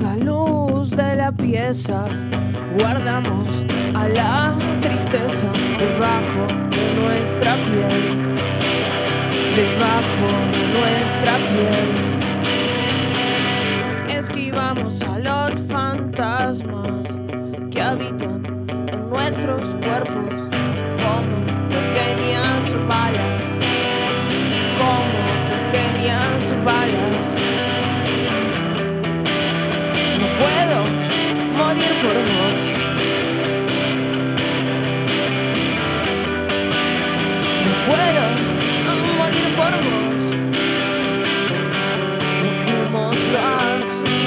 La luz de la pieza, guardamos a la tristeza debajo de nuestra piel, debajo de nuestra piel. Esquivamos a los fantasmas que habitan en nuestros cuerpos Dejémoslo así.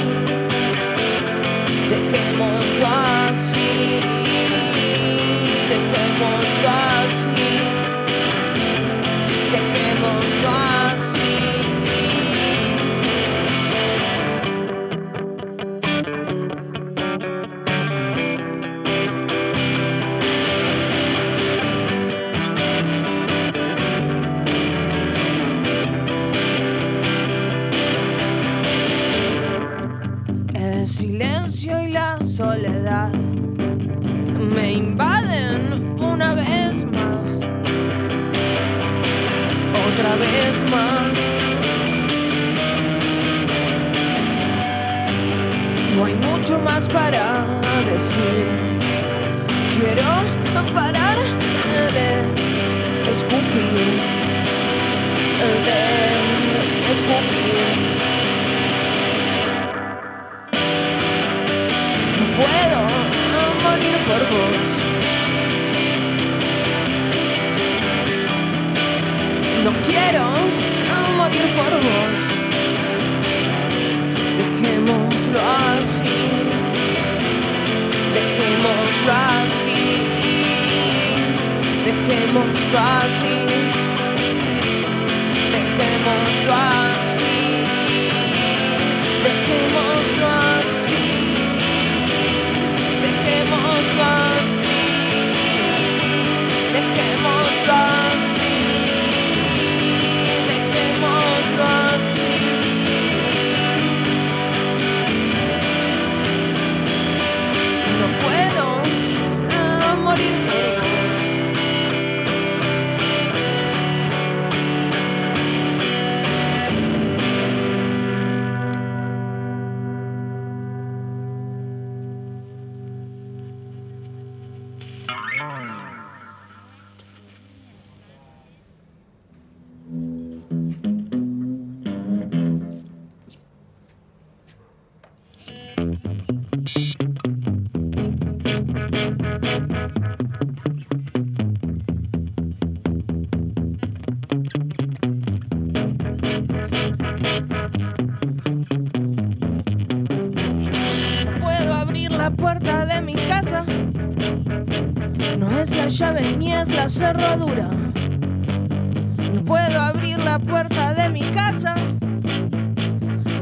Dejémoslo así. Me invaden una vez más, otra vez más. No hay mucho más para decir. Quiero parar de escupir, de escupir. No puedo No quiero morir por. Dejémoslo así. Dejémoslo así. Dejémoslo así. Dejémoslo así. Christmas. Puerta de mi casa. No es la llave ni es la cerradura. No puedo abrir la puerta de mi casa.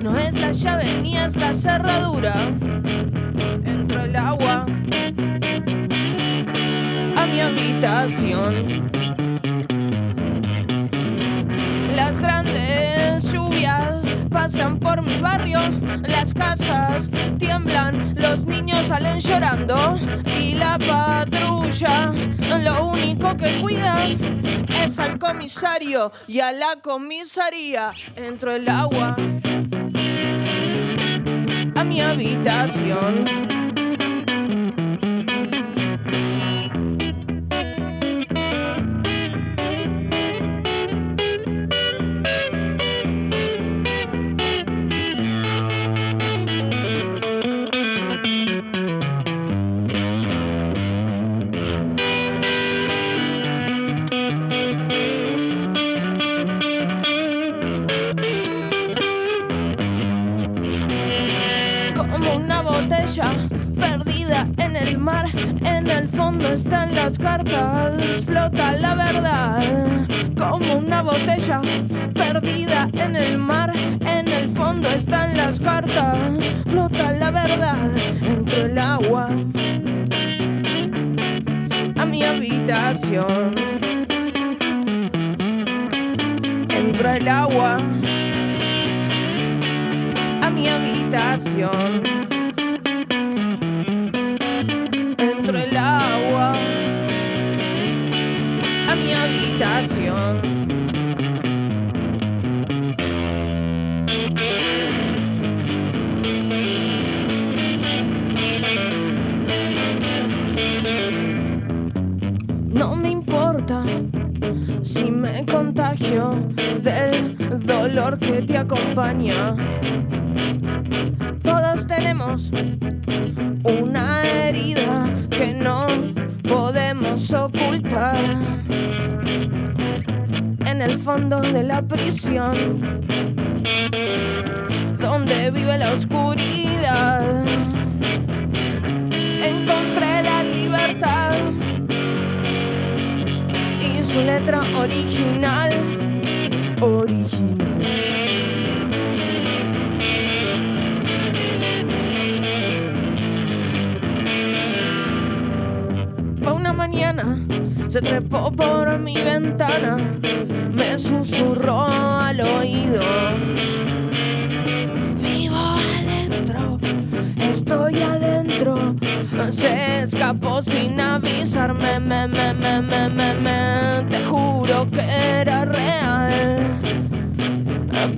No es la llave ni es la cerradura. Entro el agua a mi habitación. Las grandes pasan por mi barrio, las casas tiemblan, los niños salen llorando y la patrulla lo único que cuida es al comisario y a la comisaría. Entro el agua a mi habitación. Están las cartas, flota la verdad. Como una botella perdida en el mar. En el fondo están las cartas, flota la verdad. Entre el agua a mi habitación. Entra el agua a mi habitación. Que te acompaña. Todos tenemos una herida que no podemos ocultar. En el fondo de la prisión, donde vive la oscuridad, encontré la libertad y su letra original, original. Se trepó por mi ventana, me susurró al oído. Vivo adentro, estoy adentro. Se escapó sin avisarme, me, me, me, me, me, me. Te juro que era real.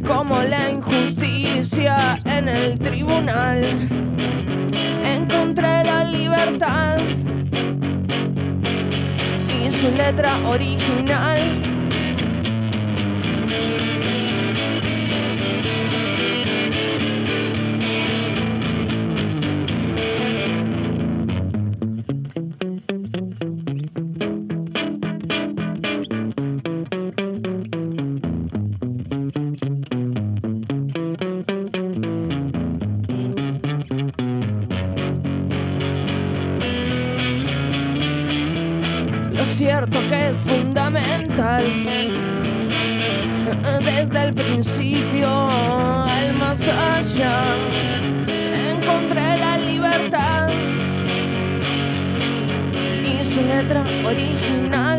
Como la injusticia en el tribunal. Encontré la libertad su letra original. Desde el principio al más allá, encontré la libertad y su letra original.